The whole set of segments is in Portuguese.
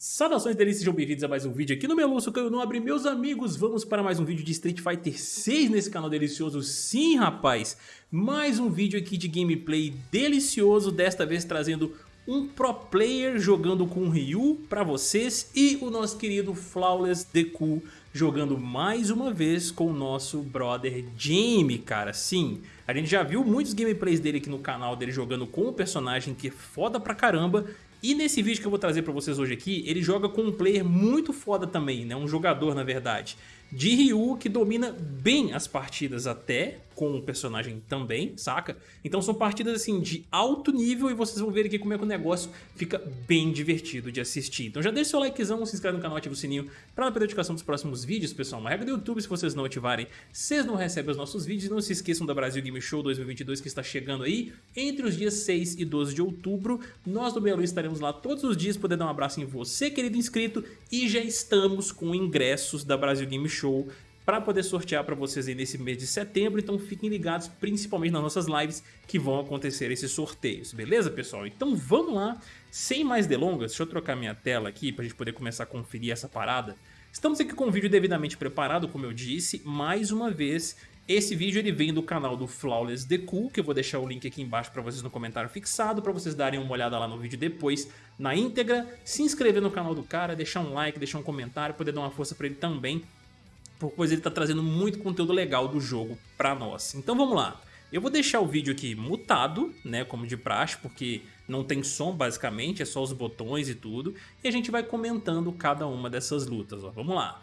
Saudações delícias, sejam bem-vindos a mais um vídeo aqui no Meluço Caio Nobre. Meus amigos, vamos para mais um vídeo de Street Fighter 6 nesse canal delicioso. Sim, rapaz, mais um vídeo aqui de gameplay delicioso, desta vez trazendo um pro player jogando com Ryu para vocês e o nosso querido Flawless Deku jogando mais uma vez com o nosso brother Jamie, cara. Sim, a gente já viu muitos gameplays dele aqui no canal, dele jogando com o personagem que é foda pra caramba e nesse vídeo que eu vou trazer pra vocês hoje aqui, ele joga com um player muito foda também, né? Um jogador, na verdade de Ryu, que domina bem as partidas até, com o personagem também, saca? Então são partidas assim de alto nível e vocês vão ver aqui como é que o negócio fica bem divertido de assistir. Então já deixa seu likezão, se inscreve no canal, ativa o sininho para não perder a notificação dos próximos vídeos, pessoal. Uma regra do YouTube, se vocês não ativarem, vocês não recebem os nossos vídeos. Não se esqueçam da Brasil Game Show 2022 que está chegando aí entre os dias 6 e 12 de outubro. Nós do Belu estaremos lá todos os dias, poder dar um abraço em você, querido inscrito, e já estamos com ingressos da Brasil Game Show show para poder sortear para vocês aí nesse mês de setembro, então fiquem ligados principalmente nas nossas lives que vão acontecer esses sorteios, beleza pessoal? Então vamos lá, sem mais delongas, deixa eu trocar minha tela aqui para a gente poder começar a conferir essa parada. Estamos aqui com o vídeo devidamente preparado, como eu disse, mais uma vez, esse vídeo ele vem do canal do Flawless Deku, que eu vou deixar o link aqui embaixo para vocês no comentário fixado, para vocês darem uma olhada lá no vídeo depois, na íntegra, se inscrever no canal do cara, deixar um like, deixar um comentário, poder dar uma força para ele também, pois ele está trazendo muito conteúdo legal do jogo para nós. Então vamos lá. Eu vou deixar o vídeo aqui mutado, né, como de praxe, porque não tem som basicamente, é só os botões e tudo. E a gente vai comentando cada uma dessas lutas, ó. Vamos lá.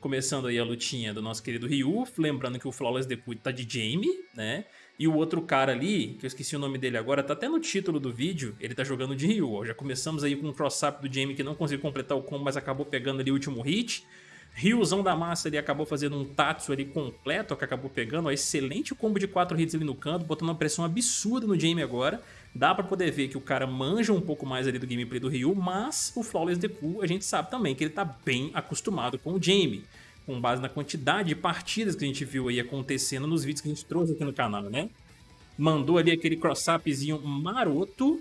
Começando aí a lutinha do nosso querido Ryu, lembrando que o Flawless Deputy tá de Jamie, né? E o outro cara ali, que eu esqueci o nome dele agora, tá até no título do vídeo, ele tá jogando de Ryu, ó. Já começamos aí com um cross-up do Jamie que não conseguiu completar o combo, mas acabou pegando ali o último hit. Ryuzão da massa ele acabou fazendo um Tatsu ali completo, que acabou pegando, ó, excelente combo de 4 hits ali no canto, botando uma pressão absurda no Jamie agora. Dá pra poder ver que o cara manja um pouco mais ali do gameplay do Ryu, mas o Flawless Deku a gente sabe também que ele tá bem acostumado com o Jamie. Com base na quantidade de partidas que a gente viu aí acontecendo nos vídeos que a gente trouxe aqui no canal, né? Mandou ali aquele cross-upzinho maroto.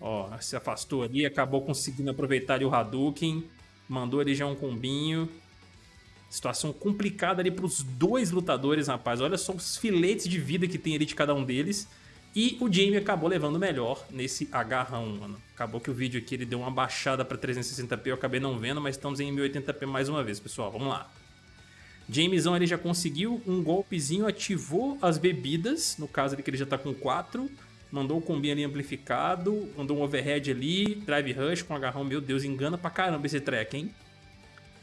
Ó, se afastou ali, acabou conseguindo aproveitar ali o Hadouken. Mandou já um combinho. Situação complicada ali para os dois lutadores, rapaz. Olha só os filetes de vida que tem ali de cada um deles. E o Jamie acabou levando melhor nesse agarrão, mano. Acabou que o vídeo aqui ele deu uma baixada para 360p, eu acabei não vendo, mas estamos em 1080p mais uma vez, pessoal. Vamos lá. Jamesão ele já conseguiu um golpezinho, ativou as bebidas, no caso ali que ele já tá com 4 mandou o combinho ali amplificado, mandou um overhead ali, drive rush com agarrão, meu Deus, engana pra caramba esse track, hein?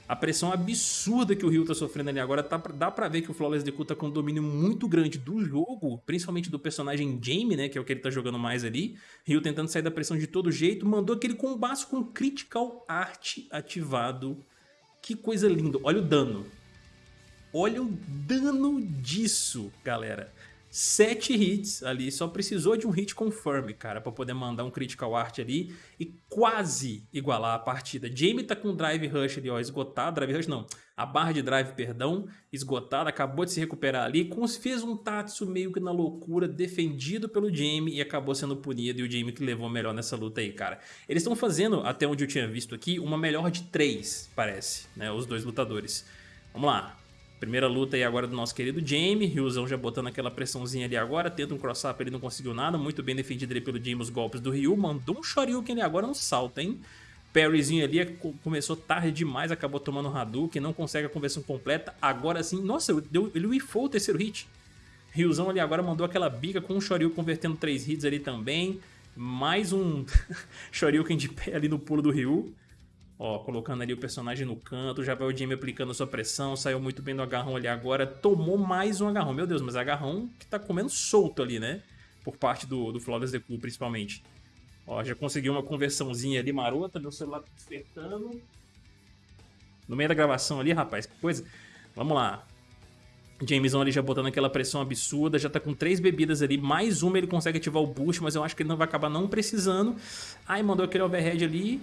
A pressão absurda que o Ryu tá sofrendo ali agora, tá, dá pra ver que o Flawless Deku tá com um domínio muito grande do jogo, principalmente do personagem Jamie, né, que é o que ele tá jogando mais ali. Ryu tentando sair da pressão de todo jeito, mandou aquele combate com Critical Art ativado. Que coisa linda, olha o dano. Olha o dano disso, galera sete hits ali, só precisou de um hit confirm, cara, para poder mandar um critical art ali e quase igualar a partida. Jamie tá com o drive rush ali, ó, esgotado, drive rush não, a barra de drive, perdão, esgotada, acabou de se recuperar ali, fez um Tatsu meio que na loucura, defendido pelo Jamie e acabou sendo punido e o Jamie que levou melhor nessa luta aí, cara. Eles estão fazendo, até onde eu tinha visto aqui, uma melhor de três, parece, né, os dois lutadores. Vamos lá, Primeira luta aí agora do nosso querido Jamie, Ryuzão já botando aquela pressãozinha ali agora, tenta um cross-up, ele não conseguiu nada, muito bem defendido ali pelo Jamie os golpes do Ryu, mandou um Shoryuken ali agora no salto, hein? Parryzinho ali começou tarde demais, acabou tomando um Hadouken, não consegue a conversão completa, agora sim, nossa, ele wifou o terceiro hit. Ryuzão ali agora mandou aquela bica com o Shoryuken convertendo três hits ali também, mais um Shoryuken de pé ali no pulo do Ryu. Ó, colocando ali o personagem no canto, já vai o Jamie aplicando sua pressão, saiu muito bem do agarrão ali agora, tomou mais um agarrão. Meu Deus, mas agarrão que tá comendo solto ali, né? Por parte do, do Flawless Deku, principalmente. Ó, já conseguiu uma conversãozinha ali marota, meu celular tá despertando. No meio da gravação ali, rapaz, que coisa. Vamos lá. Jameson ali já botando aquela pressão absurda, já tá com três bebidas ali, mais uma ele consegue ativar o boost, mas eu acho que ele não vai acabar não precisando. Aí mandou aquele overhead ali,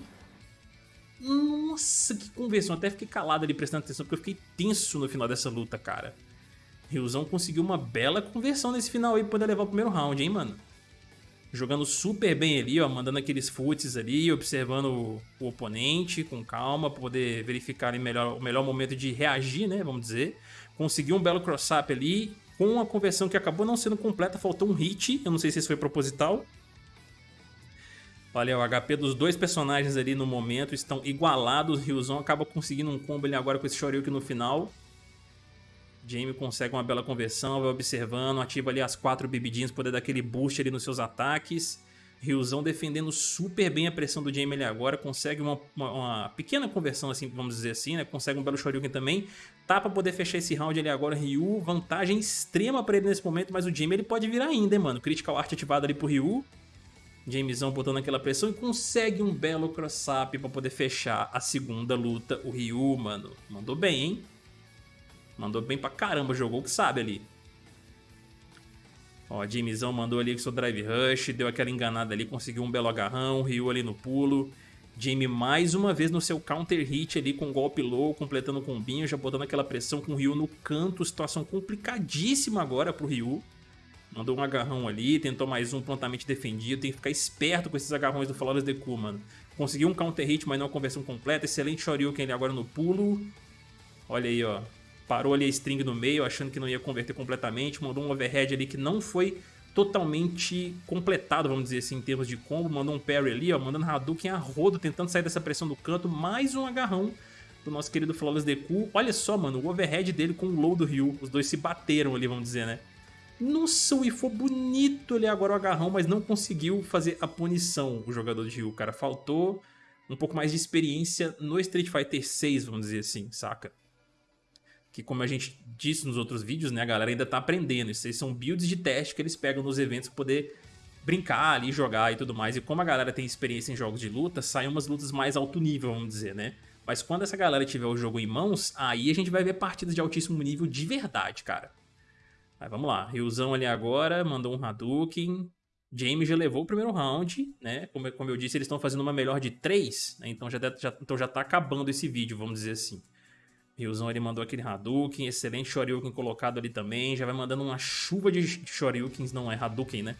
nossa, que conversão. Até fiquei calado ali prestando atenção, porque eu fiquei tenso no final dessa luta, cara. Ryuzão conseguiu uma bela conversão nesse final aí pra poder levar o primeiro round, hein, mano? jogando super bem ali, ó, mandando aqueles foots ali, observando o, oponente com calma, para poder verificar melhor, o melhor momento de reagir, né, vamos dizer. Conseguiu um belo cross-up ali, com uma conversão que acabou não sendo completa, faltou um hit, eu não sei se isso foi proposital. Olha, o HP dos dois personagens ali no momento estão igualados, Ryuzão acaba conseguindo um combo ali agora com esse Shoryuken no final. Jamie consegue uma bela conversão, vai observando, ativa ali as quatro bebidinhas, poder dar aquele boost ali nos seus ataques. Ryuzão defendendo super bem a pressão do Jamie ali agora, consegue uma, uma, uma, pequena conversão, assim, vamos dizer assim, né? Consegue um belo Shoryuken também. Tá pra poder fechar esse round ali agora, Ryu, vantagem extrema pra ele nesse momento, mas o Jamie ele pode virar ainda, hein, mano? Critical Art ativado ali pro Ryu. Jamesão botando aquela pressão e consegue um belo cross-up pra poder fechar a segunda luta. O Ryu, mano, mandou bem, hein? Mandou bem pra caramba, jogou o que sabe ali. Ó, Jamesão mandou ali com seu drive rush, deu aquela enganada ali, conseguiu um belo agarrão, Ryu ali no pulo. Jamie mais uma vez no seu counter hit ali com golpe low, completando o combinho, já botando aquela pressão com o Ryu no canto, situação complicadíssima agora pro Ryu. Mandou um agarrão ali, tentou mais um prontamente defendido, tem que ficar esperto com esses agarrões do Flawless Deku, mano. Conseguiu um counter hit, mas não a conversão completa, excelente Shoryuken ali agora no pulo. Olha aí, ó, parou ali a string no meio, achando que não ia converter completamente, mandou um overhead ali que não foi totalmente completado, vamos dizer assim, em termos de combo, mandou um parry ali, ó, mandando Hadouken a rodo, tentando sair dessa pressão do canto, mais um agarrão do nosso querido Flawless Deku. Olha só, mano, o overhead dele com o low do Ryu, os dois se bateram ali, vamos dizer, né? Nossa, o foi bonito ali agora o agarrão, mas não conseguiu fazer a punição, o jogador de Ryu, cara. Faltou um pouco mais de experiência no Street Fighter 6, vamos dizer assim, saca? que como a gente disse nos outros vídeos, né, a galera ainda tá aprendendo. Isso aí são builds de teste que eles pegam nos eventos para poder brincar ali, jogar e tudo mais. E como a galera tem experiência em jogos de luta, saem umas lutas mais alto nível, vamos dizer, né? Mas quando essa galera tiver o jogo em mãos, aí a gente vai ver partidas de altíssimo nível de verdade, cara. Mas vamos lá, Ryuzão ali agora, mandou um Hadouken. James já levou o primeiro round, né? Como, como eu disse, eles estão fazendo uma melhor de 3, né? Então já, já, então já tá acabando esse vídeo, vamos dizer assim. Ryuzão ele mandou aquele Hadouken, excelente Shoryuken colocado ali também, já vai mandando uma chuva de Shoryukens, não é Hadouken, né?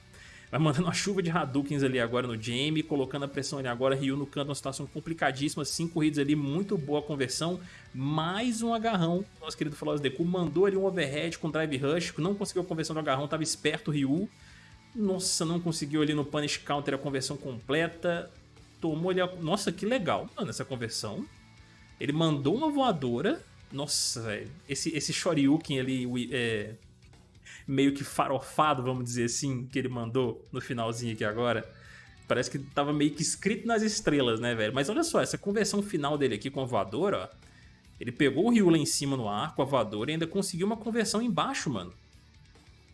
Vai mandando uma chuva de Hadoukens ali agora no Jamie, colocando a pressão ali agora, Ryu no canto, uma situação complicadíssima, 5 corridas ali, muito boa conversão, mais um agarrão, nosso querido Flawless Deku mandou ali um overhead com drive rush, não conseguiu a conversão do agarrão, tava esperto o Ryu, nossa, não conseguiu ali no punish counter a conversão completa, tomou ali a... Nossa, que legal, mano, essa conversão. Ele mandou uma voadora, nossa, velho. Esse, esse Shoryuken ali, é, meio que farofado, vamos dizer assim, que ele mandou no finalzinho aqui agora. Parece que tava meio que escrito nas estrelas, né, velho? Mas olha só, essa conversão final dele aqui com a voadora, ó. Ele pegou o Ryu lá em cima no ar com a voadora e ainda conseguiu uma conversão embaixo, mano.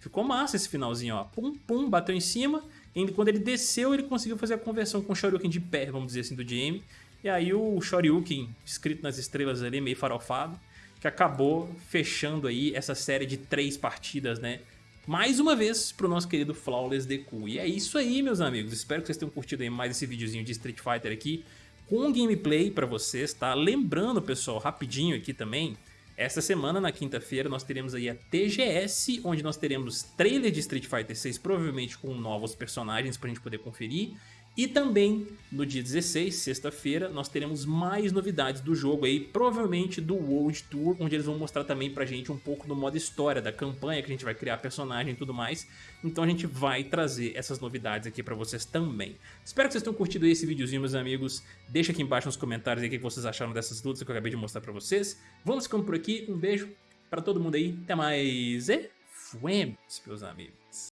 Ficou massa esse finalzinho, ó. Pum, pum, bateu em cima. E quando ele desceu, ele conseguiu fazer a conversão com o Shoryuken de pé, vamos dizer assim, do Jamie. E aí o Shoryuken, escrito nas estrelas ali, meio farofado, que acabou fechando aí essa série de três partidas, né? Mais uma vez pro nosso querido Flawless Deku. E é isso aí, meus amigos. Espero que vocês tenham curtido aí mais esse videozinho de Street Fighter aqui com gameplay pra vocês, tá? Lembrando, pessoal, rapidinho aqui também, esta semana, na quinta-feira, nós teremos aí a TGS, onde nós teremos trailer de Street Fighter 6, provavelmente com novos personagens pra gente poder conferir. E também no dia 16, sexta-feira, nós teremos mais novidades do jogo aí, provavelmente do World Tour, onde eles vão mostrar também pra gente um pouco do modo história, da campanha que a gente vai criar personagem e tudo mais. Então a gente vai trazer essas novidades aqui pra vocês também. Espero que vocês tenham curtido esse videozinho, meus amigos. Deixa aqui embaixo nos comentários aí o que vocês acharam dessas lutas que eu acabei de mostrar pra vocês. Vamos ficando por aqui, um beijo pra todo mundo aí, até mais e fuemos, meus amigos.